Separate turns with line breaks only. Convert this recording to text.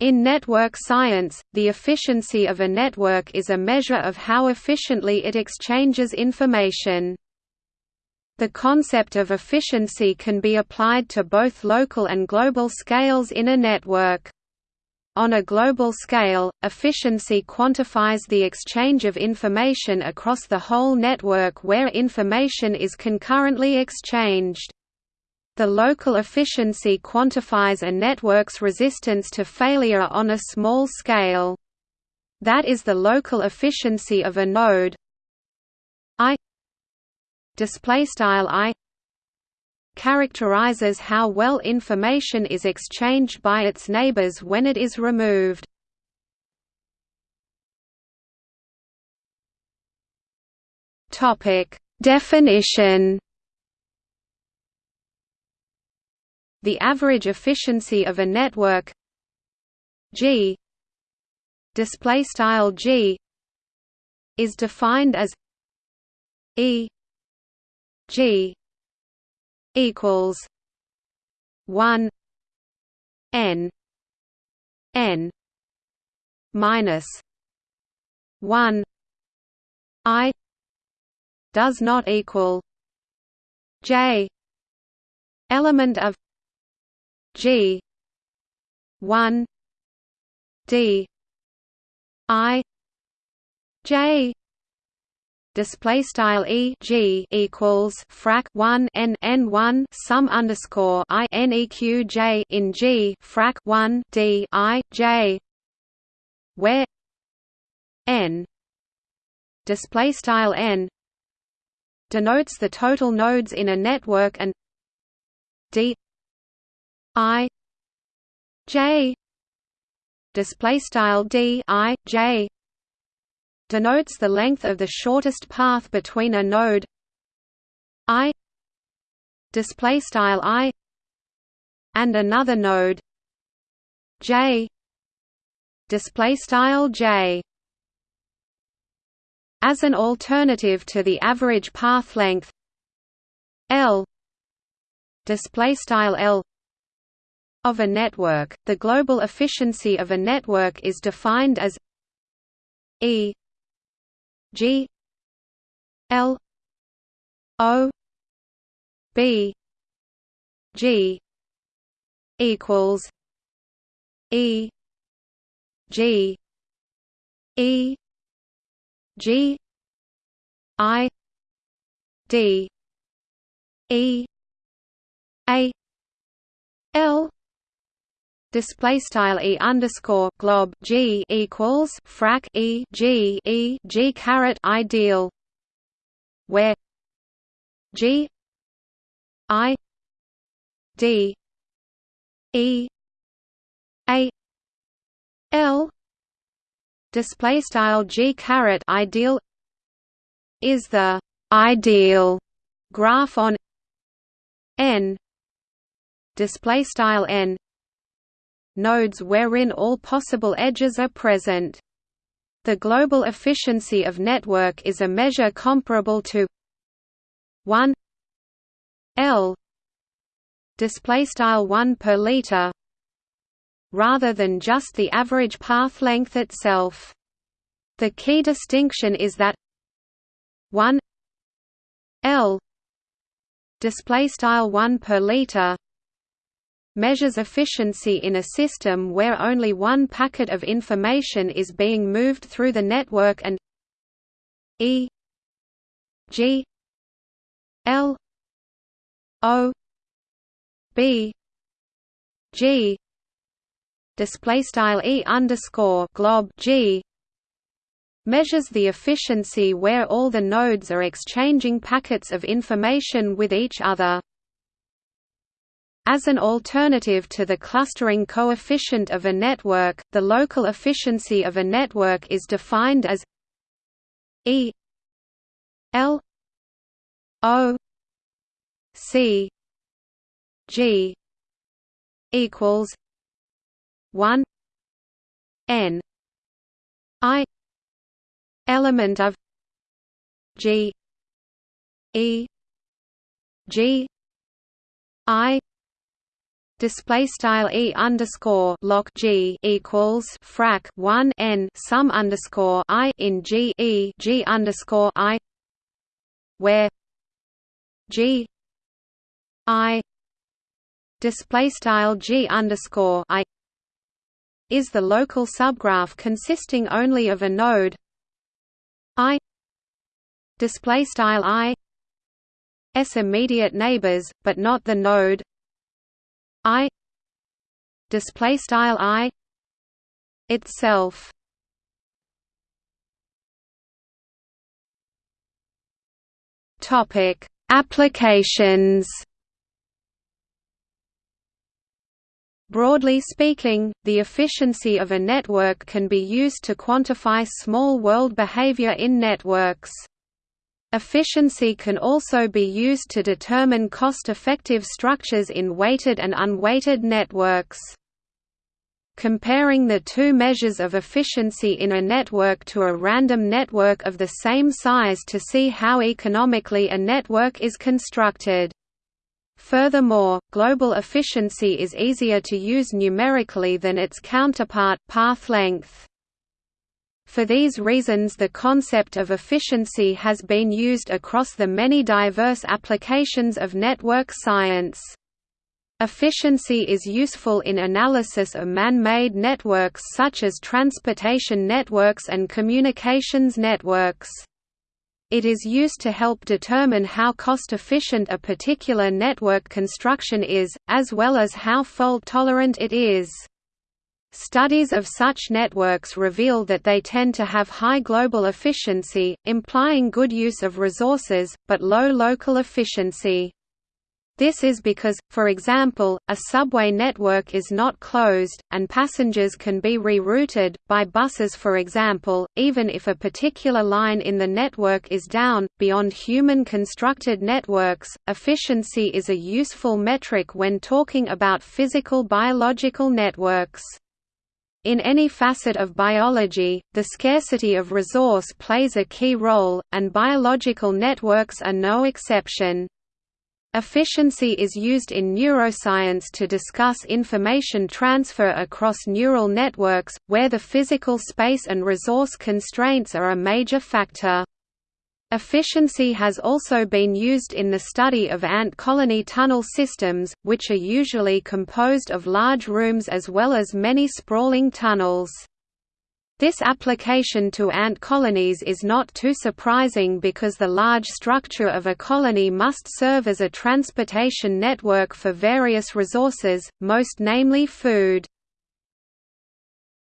In network science, the efficiency of a network is a measure of how efficiently it exchanges information. The concept of efficiency can be applied to both local and global scales in a network. On a global scale, efficiency quantifies the exchange of information across the whole network where information is concurrently exchanged. The local efficiency quantifies a network's resistance to failure on a small scale. That is the local efficiency of a node I display style I characterizes how well information is exchanged by its neighbors when it is removed. Topic Definition The average efficiency of a network. G. Display style G. Is defined as E. G. Equals one N N minus one I does not equal J element of G. one. D. I. J. Display style e g equals frac 1 n n 1 sum underscore i n e q j in g frac 1 d i j where n display style n denotes the total nodes in a network and d i j display style d i j denotes the length of the shortest path between a node. I display style i and another node. J display style j. As an alternative to the average path length l display style l of a network, the global efficiency of a network is defined as E G L O B G equals E G E G I D E A L display style e underscore glob g equals frac e g e g caret ideal where g i d e a l display style g caret ideal is the ideal graph on n display style n nodes wherein all possible edges are present. The global efficiency of network is a measure comparable to 1 L display style 1 per liter rather than just the average path length itself. The key distinction is that 1 L display style 1 per liter measures efficiency in a system where only one packet of information is being moved through the network and E G L O B G display style E underscore glob G measures the efficiency where all the nodes are exchanging packets of information with each other. As an alternative to the clustering coefficient of a network, the local efficiency of a network is defined as E L O C G equals one N I element of G E G I display style e underscore lock g equals frac 1 n sum underscore i in g e g underscore i where g i display style g underscore i is the local subgraph consisting only of a node i display style i s immediate neighbors but not the node i display style i itself topic applications Broadly speaking, the efficiency of a network can be used to quantify small world behavior in networks. Efficiency can also be used to determine cost-effective structures in weighted and unweighted networks. Comparing the two measures of efficiency in a network to a random network of the same size to see how economically a network is constructed. Furthermore, global efficiency is easier to use numerically than its counterpart, path length. For these reasons the concept of efficiency has been used across the many diverse applications of network science. Efficiency is useful in analysis of man-made networks such as transportation networks and communications networks. It is used to help determine how cost-efficient a particular network construction is, as well as how fault-tolerant it is. Studies of such networks reveal that they tend to have high global efficiency, implying good use of resources, but low local efficiency. This is because, for example, a subway network is not closed, and passengers can be rerouted, by buses for example, even if a particular line in the network is down. Beyond human constructed networks, efficiency is a useful metric when talking about physical biological networks. In any facet of biology, the scarcity of resource plays a key role, and biological networks are no exception. Efficiency is used in neuroscience to discuss information transfer across neural networks, where the physical space and resource constraints are a major factor. Efficiency has also been used in the study of ant colony tunnel systems, which are usually composed of large rooms as well as many sprawling tunnels. This application to ant colonies is not too surprising because the large structure of a colony must serve as a transportation network for various resources, most namely food.